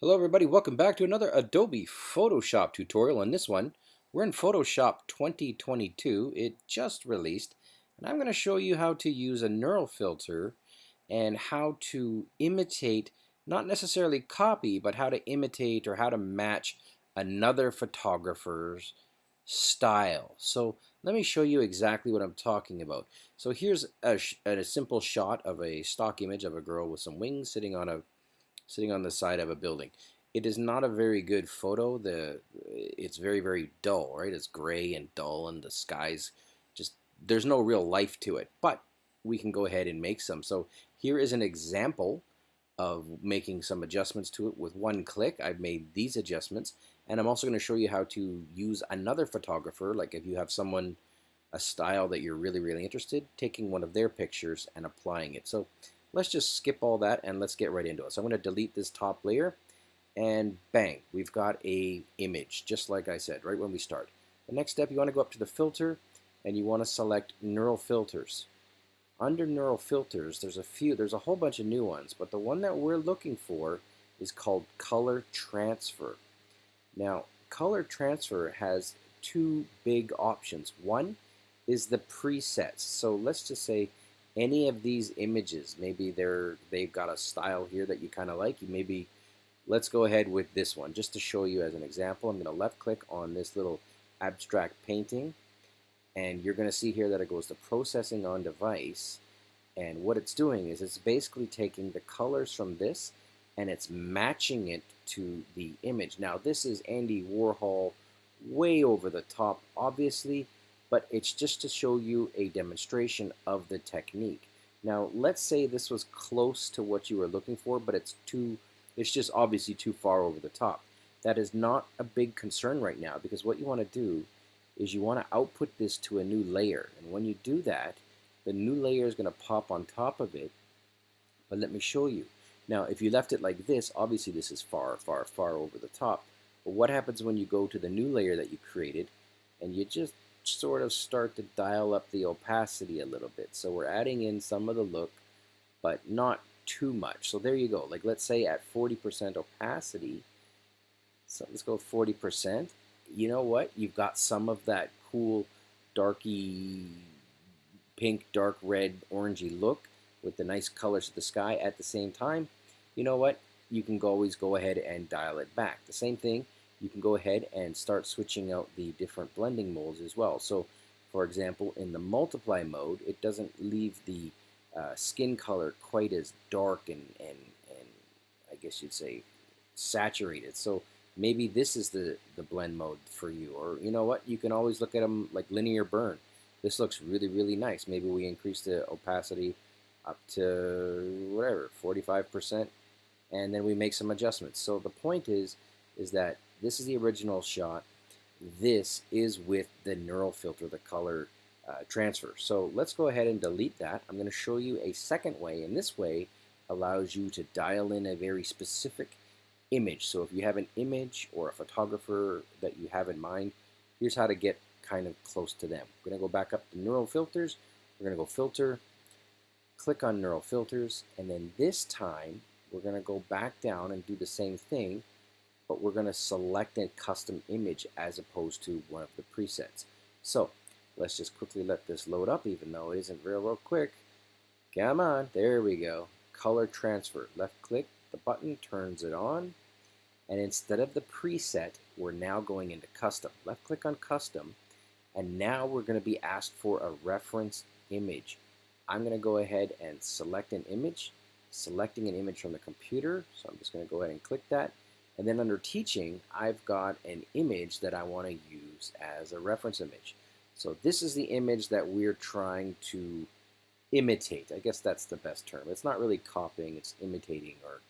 Hello everybody, welcome back to another Adobe Photoshop tutorial. On this one, we're in Photoshop 2022. It just released, and I'm going to show you how to use a neural filter and how to imitate, not necessarily copy, but how to imitate or how to match another photographer's style. So let me show you exactly what I'm talking about. So here's a, a simple shot of a stock image of a girl with some wings sitting on a sitting on the side of a building. It is not a very good photo. The it's very very dull, right? It's gray and dull, and the skies just there's no real life to it. But we can go ahead and make some. So here is an example of making some adjustments to it with one click. I've made these adjustments, and I'm also going to show you how to use another photographer. Like if you have someone a style that you're really really interested, taking one of their pictures and applying it. So Let's just skip all that and let's get right into it. So I'm going to delete this top layer and bang, we've got a image, just like I said, right when we start. The next step, you want to go up to the filter and you want to select neural filters. Under neural filters, there's a few, there's a whole bunch of new ones, but the one that we're looking for is called color transfer. Now, color transfer has two big options. One is the presets. So let's just say any of these images, maybe they're they've got a style here that you kind of like. You maybe let's go ahead with this one just to show you as an example. I'm going to left click on this little abstract painting and you're going to see here that it goes to processing on device and what it's doing is it's basically taking the colors from this and it's matching it to the image. Now this is Andy Warhol way over the top obviously but it's just to show you a demonstration of the technique. Now, let's say this was close to what you were looking for, but it's too, it's just obviously too far over the top. That is not a big concern right now because what you want to do is you want to output this to a new layer. And when you do that, the new layer is going to pop on top of it. But let me show you. Now, if you left it like this, obviously this is far, far, far over the top. But what happens when you go to the new layer that you created and you just sort of start to dial up the opacity a little bit. So we're adding in some of the look, but not too much. So there you go. Like let's say at 40% opacity, so let's go 40%. You know what? You've got some of that cool darky pink, dark red, orangey look with the nice colors of the sky at the same time. You know what? You can always go ahead and dial it back. The same thing you can go ahead and start switching out the different blending modes as well. So for example, in the multiply mode, it doesn't leave the uh, skin color quite as dark and, and, and I guess you'd say saturated. So maybe this is the, the blend mode for you. Or you know what, you can always look at them like linear burn. This looks really, really nice. Maybe we increase the opacity up to whatever, 45%, and then we make some adjustments. So the point is, is that this is the original shot. This is with the neural filter, the color uh, transfer. So let's go ahead and delete that. I'm going to show you a second way, and this way allows you to dial in a very specific image. So if you have an image or a photographer that you have in mind, here's how to get kind of close to them. We're going to go back up to neural filters. We're going to go filter, click on neural filters, and then this time we're going to go back down and do the same thing but we're going to select a custom image as opposed to one of the presets. So let's just quickly let this load up even though it isn't real, real quick. Come on, there we go. Color transfer. Left click the button, turns it on. And instead of the preset, we're now going into custom. Left click on custom. And now we're going to be asked for a reference image. I'm going to go ahead and select an image, selecting an image from the computer. So I'm just going to go ahead and click that. And then under teaching, I've got an image that I want to use as a reference image. So this is the image that we're trying to imitate. I guess that's the best term. It's not really copying, it's imitating or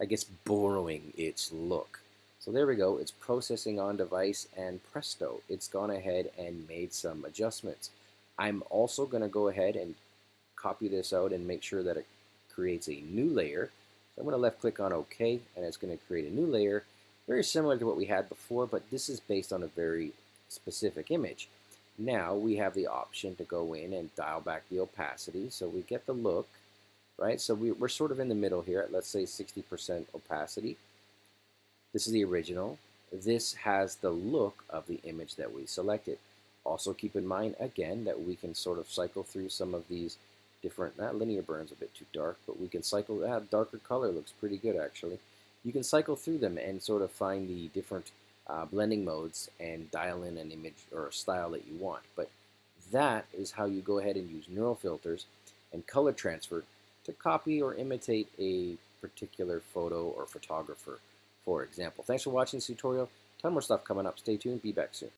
I guess borrowing its look. So there we go, it's processing on device and presto, it's gone ahead and made some adjustments. I'm also going to go ahead and copy this out and make sure that it creates a new layer I'm going to left click on OK and it's going to create a new layer very similar to what we had before but this is based on a very specific image. Now we have the option to go in and dial back the opacity so we get the look right so we, are sort of in the middle here at let's say 60% opacity This is the original. This has the look of the image that we selected. Also keep in mind, again, that we can sort of cycle through some of these different, that linear burn's a bit too dark, but we can cycle, that darker color looks pretty good actually. You can cycle through them and sort of find the different uh, blending modes and dial in an image or a style that you want. But that is how you go ahead and use neural filters and color transfer to copy or imitate a particular photo or photographer, for example. Thanks for watching this tutorial. Ton more stuff coming up. Stay tuned. Be back soon.